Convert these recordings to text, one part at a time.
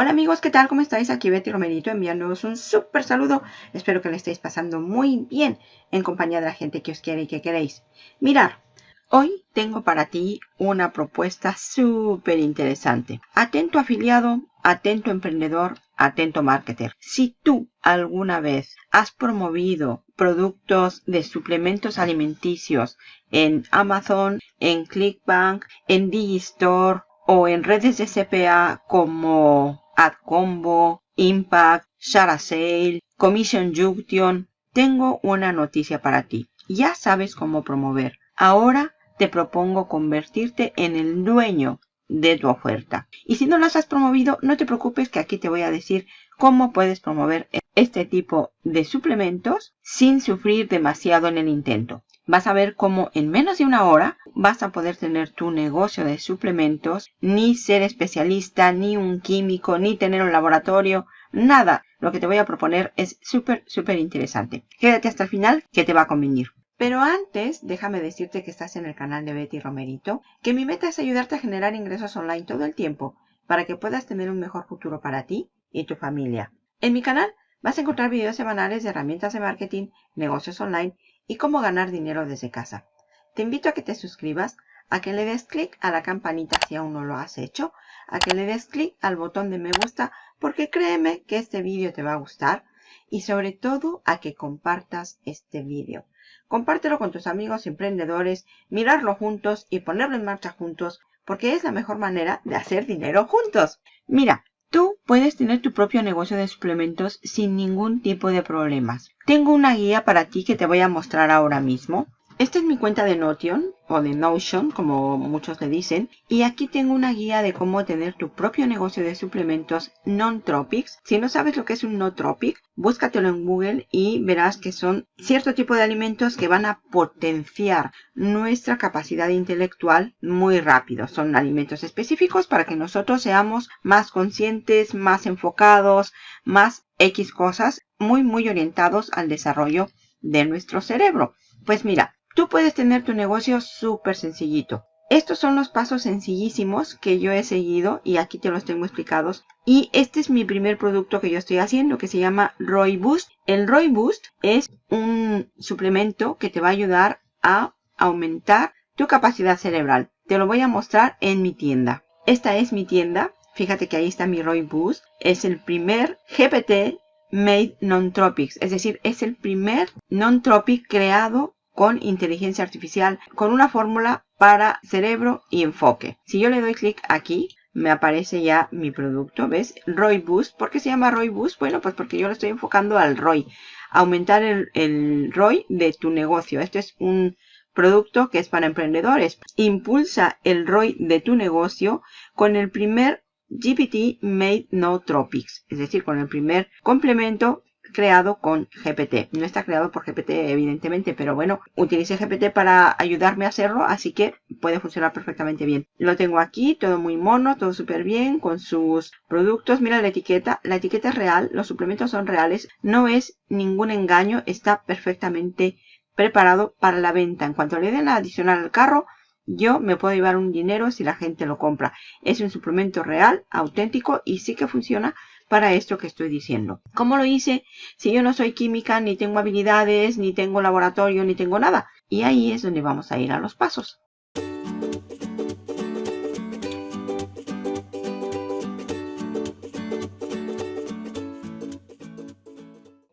Hola amigos, ¿qué tal? ¿Cómo estáis? Aquí Betty Romerito enviándoos un súper saludo. Espero que le estéis pasando muy bien en compañía de la gente que os quiere y que queréis. Mirar, hoy tengo para ti una propuesta súper interesante. Atento afiliado, atento emprendedor, atento marketer. Si tú alguna vez has promovido productos de suplementos alimenticios en Amazon, en Clickbank, en Digistore o en redes de CPA como AdCombo, Impact, Sale, Commission Junction, tengo una noticia para ti. Ya sabes cómo promover. Ahora te propongo convertirte en el dueño de tu oferta. Y si no las has promovido, no te preocupes que aquí te voy a decir cómo puedes promover este tipo de suplementos sin sufrir demasiado en el intento. Vas a ver cómo en menos de una hora vas a poder tener tu negocio de suplementos, ni ser especialista, ni un químico, ni tener un laboratorio, nada. Lo que te voy a proponer es súper, súper interesante. Quédate hasta el final que te va a convenir. Pero antes, déjame decirte que estás en el canal de Betty Romerito, que mi meta es ayudarte a generar ingresos online todo el tiempo para que puedas tener un mejor futuro para ti y tu familia. En mi canal vas a encontrar videos semanales de herramientas de marketing, negocios online y cómo ganar dinero desde casa. Te invito a que te suscribas, a que le des clic a la campanita si aún no lo has hecho, a que le des clic al botón de me gusta porque créeme que este vídeo te va a gustar y sobre todo a que compartas este vídeo. Compártelo con tus amigos emprendedores, mirarlo juntos y ponerlo en marcha juntos porque es la mejor manera de hacer dinero juntos. Mira, tú puedes tener tu propio negocio de suplementos sin ningún tipo de problemas. Tengo una guía para ti que te voy a mostrar ahora mismo. Esta es mi cuenta de Notion o de Notion, como muchos le dicen. Y aquí tengo una guía de cómo tener tu propio negocio de suplementos non-tropics. Si no sabes lo que es un no-tropic, búscatelo en Google y verás que son cierto tipo de alimentos que van a potenciar nuestra capacidad intelectual muy rápido. Son alimentos específicos para que nosotros seamos más conscientes, más enfocados, más X cosas, muy, muy orientados al desarrollo de nuestro cerebro. Pues mira, Tú puedes tener tu negocio súper sencillito. Estos son los pasos sencillísimos que yo he seguido y aquí te los tengo explicados. Y este es mi primer producto que yo estoy haciendo que se llama Roy Boost. El Roy Boost es un suplemento que te va a ayudar a aumentar tu capacidad cerebral. Te lo voy a mostrar en mi tienda. Esta es mi tienda. Fíjate que ahí está mi Roy Boost. Es el primer GPT made non-tropics. Es decir, es el primer non-tropic creado con inteligencia artificial, con una fórmula para cerebro y enfoque. Si yo le doy clic aquí, me aparece ya mi producto, ¿ves? ROI Boost. ¿Por qué se llama ROI Boost? Bueno, pues porque yo lo estoy enfocando al ROI. Aumentar el, el de tu negocio. Este es un producto que es para emprendedores. Impulsa el ROI de tu negocio con el primer GPT Made No Tropics. Es decir, con el primer complemento creado con GPT. No está creado por GPT evidentemente, pero bueno, utilicé GPT para ayudarme a hacerlo, así que puede funcionar perfectamente bien. Lo tengo aquí, todo muy mono, todo súper bien, con sus productos. Mira la etiqueta, la etiqueta es real, los suplementos son reales, no es ningún engaño, está perfectamente preparado para la venta. En cuanto le den a adicionar al carro, yo me puedo llevar un dinero si la gente lo compra. Es un suplemento real, auténtico y sí que funciona para esto que estoy diciendo. ¿Cómo lo hice? Si yo no soy química, ni tengo habilidades, ni tengo laboratorio, ni tengo nada. Y ahí es donde vamos a ir a los pasos.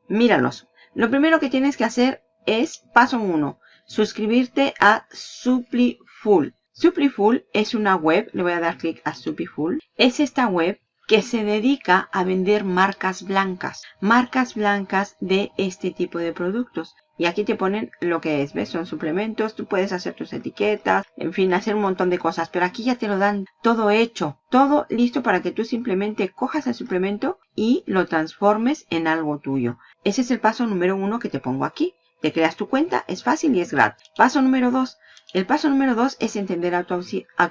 Míralos. Lo primero que tienes que hacer es, paso 1, suscribirte a SupliFull. SupliFull es una web, le voy a dar clic a SupliFull. Es esta web que se dedica a vender marcas blancas, marcas blancas de este tipo de productos. Y aquí te ponen lo que es, ¿ves? Son suplementos, tú puedes hacer tus etiquetas, en fin, hacer un montón de cosas. Pero aquí ya te lo dan todo hecho, todo listo para que tú simplemente cojas el suplemento y lo transformes en algo tuyo. Ese es el paso número uno que te pongo aquí. Te creas tu cuenta, es fácil y es gratis. Paso número dos, el paso número dos es entender a tu,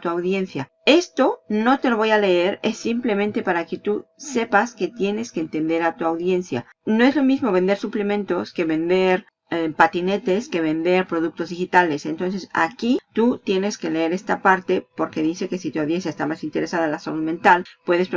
audiencia. Esto no te lo voy a leer, es simplemente para que tú sepas que tienes que entender a tu audiencia. No es lo mismo vender suplementos que vender eh, patinetes que vender productos digitales. Entonces aquí tú tienes que leer esta parte porque dice que si tu audiencia está más interesada en la salud mental, puedes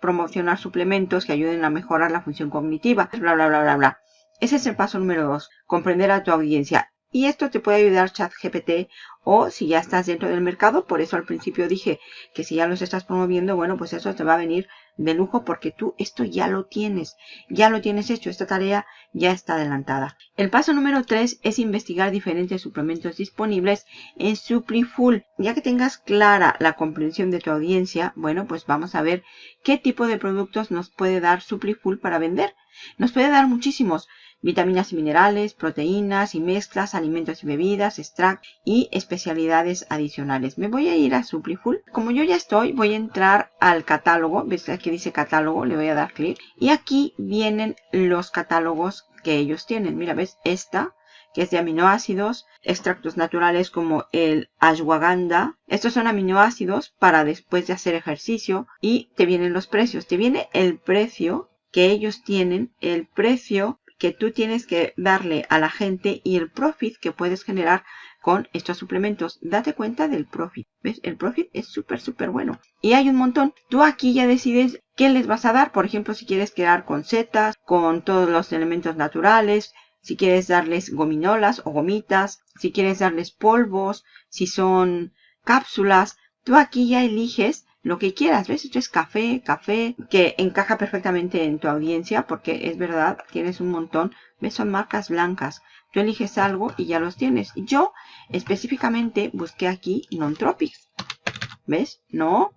promocionar suplementos que ayuden a mejorar la función cognitiva, bla, bla, bla, bla, bla. Ese es el paso número dos, comprender a tu audiencia. Y esto te puede ayudar ChatGPT o si ya estás dentro del mercado. Por eso al principio dije que si ya los estás promoviendo, bueno, pues eso te va a venir de lujo porque tú esto ya lo tienes. Ya lo tienes hecho. Esta tarea ya está adelantada. El paso número 3 es investigar diferentes suplementos disponibles en SupliFull. Ya que tengas clara la comprensión de tu audiencia, bueno, pues vamos a ver qué tipo de productos nos puede dar SupliFull para vender. Nos puede dar muchísimos vitaminas y minerales, proteínas y mezclas, alimentos y bebidas, extract y especialidades adicionales. Me voy a ir a Suplifull. Como yo ya estoy, voy a entrar al catálogo. ¿Ves aquí dice catálogo? Le voy a dar clic. Y aquí vienen los catálogos que ellos tienen. Mira, ¿ves? Esta que es de aminoácidos, extractos naturales como el ashwagandha. Estos son aminoácidos para después de hacer ejercicio y te vienen los precios. Te viene el precio que ellos tienen, el precio que tú tienes que darle a la gente y el profit que puedes generar con estos suplementos. Date cuenta del profit. ¿Ves? El profit es súper, súper bueno. Y hay un montón. Tú aquí ya decides qué les vas a dar. Por ejemplo, si quieres quedar con setas, con todos los elementos naturales, si quieres darles gominolas o gomitas, si quieres darles polvos, si son cápsulas. Tú aquí ya eliges lo que quieras, ¿ves? Esto es café, café, que encaja perfectamente en tu audiencia porque es verdad, tienes un montón, ¿ves? Son marcas blancas. Tú eliges algo y ya los tienes. Yo específicamente busqué aquí Non-Tropics, ¿ves? No,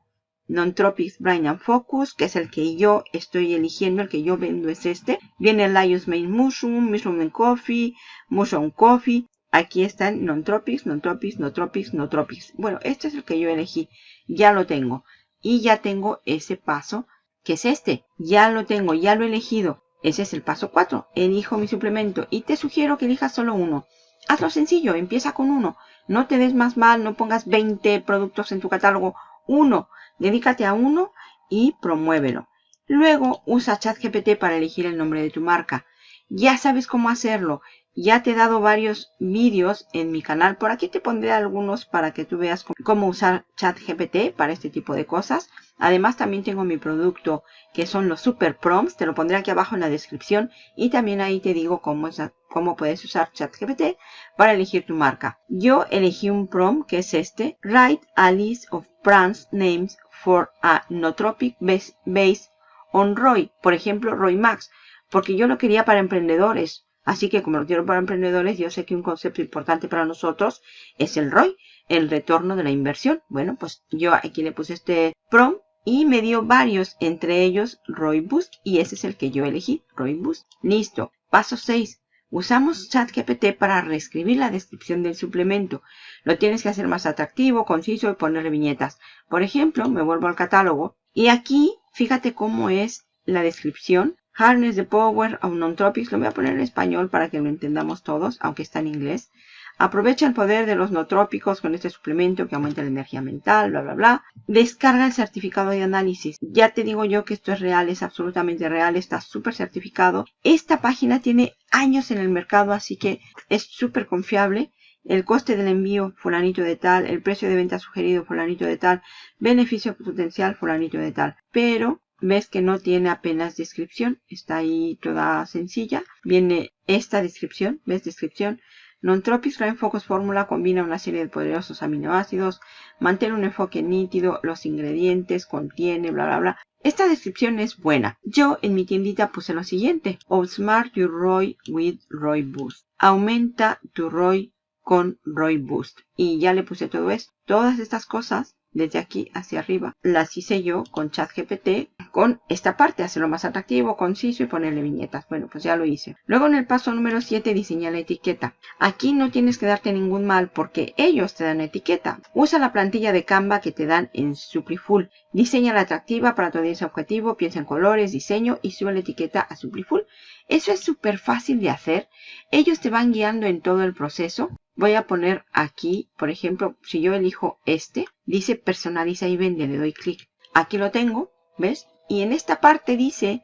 Non-Tropics Brain and Focus, que es el que yo estoy eligiendo, el que yo vendo es este. Viene el Lion's Mane Mushroom, Mushroom and Coffee, Mushroom Coffee. Aquí están Non-Tropics, Non-Tropics, Non-Tropics, Non-Tropics. Bueno, este es el que yo elegí. Ya lo tengo y ya tengo ese paso que es este. Ya lo tengo, ya lo he elegido. Ese es el paso 4. Elijo mi suplemento y te sugiero que elijas solo uno. Hazlo sencillo, empieza con uno. No te des más mal, no pongas 20 productos en tu catálogo. Uno, dedícate a uno y promuévelo. Luego usa ChatGPT para elegir el nombre de tu marca. Ya sabes cómo hacerlo. Ya te he dado varios vídeos en mi canal. Por aquí te pondré algunos para que tú veas cómo usar ChatGPT para este tipo de cosas. Además también tengo mi producto que son los Super Prompts. Te lo pondré aquí abajo en la descripción. Y también ahí te digo cómo, cómo puedes usar ChatGPT para elegir tu marca. Yo elegí un prompt que es este. Write a list of brands names for a nootropic based on Roy. Por ejemplo, Roy Max. Porque yo lo quería para emprendedores Así que como lo quiero para emprendedores, yo sé que un concepto importante para nosotros es el ROI, el retorno de la inversión. Bueno, pues yo aquí le puse este PROM y me dio varios, entre ellos ROI Boost y ese es el que yo elegí, ROI Boost. Listo. Paso 6. Usamos ChatGPT para reescribir la descripción del suplemento. Lo tienes que hacer más atractivo, conciso y ponerle viñetas. Por ejemplo, me vuelvo al catálogo y aquí fíjate cómo es la descripción Harness the Power of Non-Tropics, lo voy a poner en español para que lo entendamos todos, aunque está en inglés. Aprovecha el poder de los nootrópicos con este suplemento que aumenta la energía mental, bla, bla, bla. Descarga el certificado de análisis. Ya te digo yo que esto es real, es absolutamente real, está súper certificado. Esta página tiene años en el mercado, así que es súper confiable. El coste del envío, fulanito de tal. El precio de venta sugerido, fulanito de tal. Beneficio potencial, fulanito de tal. Pero ves que no tiene apenas descripción, está ahí toda sencilla. Viene esta descripción, ves descripción. Non-Tropics Brain Focus Fórmula combina una serie de poderosos aminoácidos, mantiene un enfoque nítido, los ingredientes, contiene, bla, bla, bla. Esta descripción es buena. Yo en mi tiendita puse lo siguiente. Outsmart your ROI with ROI Boost. Aumenta tu ROI con ROI Boost. Y ya le puse todo esto. Todas estas cosas desde aquí hacia arriba. Las hice yo con ChatGPT con esta parte, hacerlo más atractivo, conciso y ponerle viñetas. Bueno, pues ya lo hice. Luego en el paso número 7 diseña la etiqueta. Aquí no tienes que darte ningún mal porque ellos te dan etiqueta. Usa la plantilla de Canva que te dan en Suplifull. Diseña la atractiva para tu audiencia objetivo, piensa en colores, diseño y sube la etiqueta a Suplifull. Eso es súper fácil de hacer. Ellos te van guiando en todo el proceso voy a poner aquí, por ejemplo, si yo elijo este, dice personaliza y vende, le doy clic. Aquí lo tengo, ¿ves? Y en esta parte dice,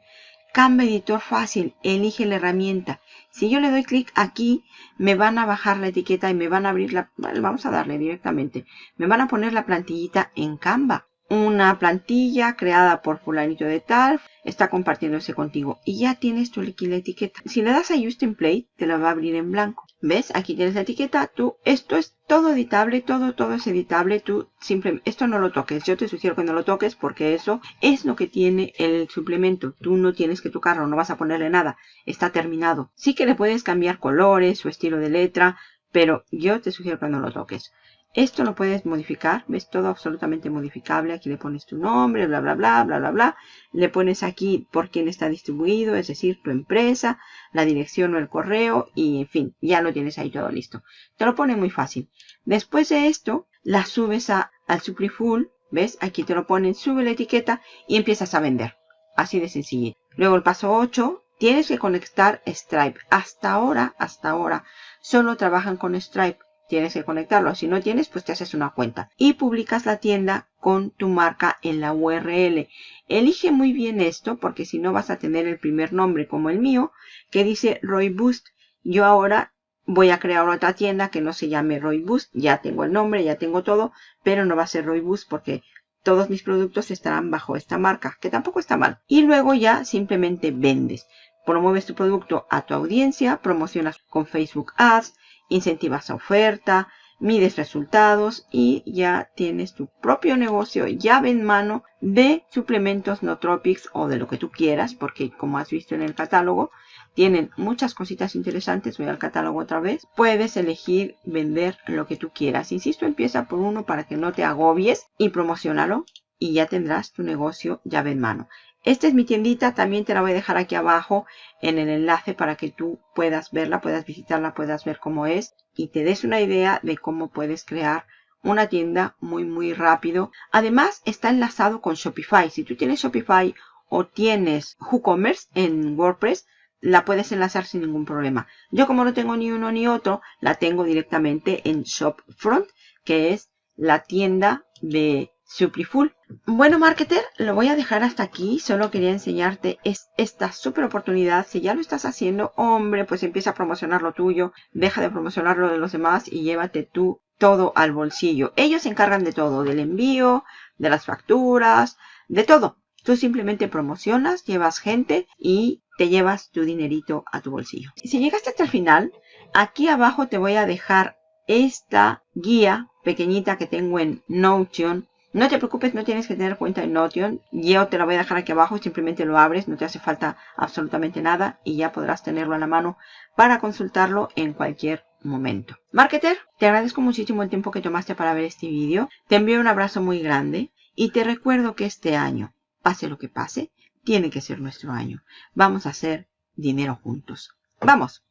cambia editor fácil, elige la herramienta. Si yo le doy clic aquí, me van a bajar la etiqueta y me van a abrir la... vamos a darle directamente. Me van a poner la plantillita en Canva una plantilla creada por fulanito de tal, está compartiéndose contigo y ya tienes tu aquí la etiqueta. Si le das a Use Template, te la va a abrir en blanco. ¿Ves? Aquí tienes la etiqueta. Tú, esto es todo editable, todo, todo es editable. Tú simplemente, esto no lo toques. Yo te sugiero que no lo toques porque eso es lo que tiene el suplemento. Tú no tienes que tocarlo, no vas a ponerle nada. Está terminado. Sí que le puedes cambiar colores, su estilo de letra, pero yo te sugiero que no lo toques. Esto lo puedes modificar, ves todo absolutamente modificable. Aquí le pones tu nombre, bla, bla, bla, bla, bla, bla. Le pones aquí por quién está distribuido, es decir, tu empresa, la dirección o el correo y en fin, ya lo tienes ahí todo listo. Te lo pone muy fácil. Después de esto, la subes a, al SupriFull, ves, aquí te lo ponen, sube la etiqueta y empiezas a vender. Así de sencillo. Luego el paso 8, tienes que conectar Stripe. Hasta ahora, hasta ahora, solo trabajan con Stripe tienes que conectarlo. Si no tienes, pues te haces una cuenta. Y publicas la tienda con tu marca en la URL. Elige muy bien esto porque si no vas a tener el primer nombre como el mío que dice Roy Boost. Yo ahora voy a crear otra tienda que no se llame Roy Boost. Ya tengo el nombre, ya tengo todo, pero no va a ser Roy Boost porque todos mis productos estarán bajo esta marca, que tampoco está mal. Y luego ya simplemente vendes. Promueves tu producto a tu audiencia, promocionas con Facebook Ads, incentivas a oferta, mides resultados y ya tienes tu propio negocio llave en mano de suplementos Nootropics o de lo que tú quieras, porque como has visto en el catálogo, tienen muchas cositas interesantes. Voy al catálogo otra vez. Puedes elegir vender lo que tú quieras. Insisto, empieza por uno para que no te agobies y promocionalo y ya tendrás tu negocio llave en mano. Esta es mi tiendita, también te la voy a dejar aquí abajo en el enlace para que tú puedas verla, puedas visitarla, puedas ver cómo es y te des una idea de cómo puedes crear una tienda muy muy rápido. Además está enlazado con Shopify. Si tú tienes Shopify o tienes WooCommerce en WordPress, la puedes enlazar sin ningún problema. Yo como no tengo ni uno ni otro, la tengo directamente en Shopfront, que es la tienda de Suplifull. Bueno, marketer, lo voy a dejar hasta aquí. Solo quería enseñarte esta super oportunidad. Si ya lo estás haciendo, hombre, pues empieza a promocionar lo tuyo. Deja de promocionar lo de los demás y llévate tú todo al bolsillo. Ellos se encargan de todo, del envío, de las facturas, de todo. Tú simplemente promocionas, llevas gente y te llevas tu dinerito a tu bolsillo. Si llegaste hasta el final, aquí abajo te voy a dejar esta guía pequeñita que tengo en Notion no te preocupes, no tienes que tener cuenta en Notion. Yo te la voy a dejar aquí abajo, simplemente lo abres, no te hace falta absolutamente nada y ya podrás tenerlo a la mano para consultarlo en cualquier momento. Marketer, te agradezco muchísimo el tiempo que tomaste para ver este vídeo. Te envío un abrazo muy grande y te recuerdo que este año, pase lo que pase, tiene que ser nuestro año. Vamos a hacer dinero juntos. ¡Vamos!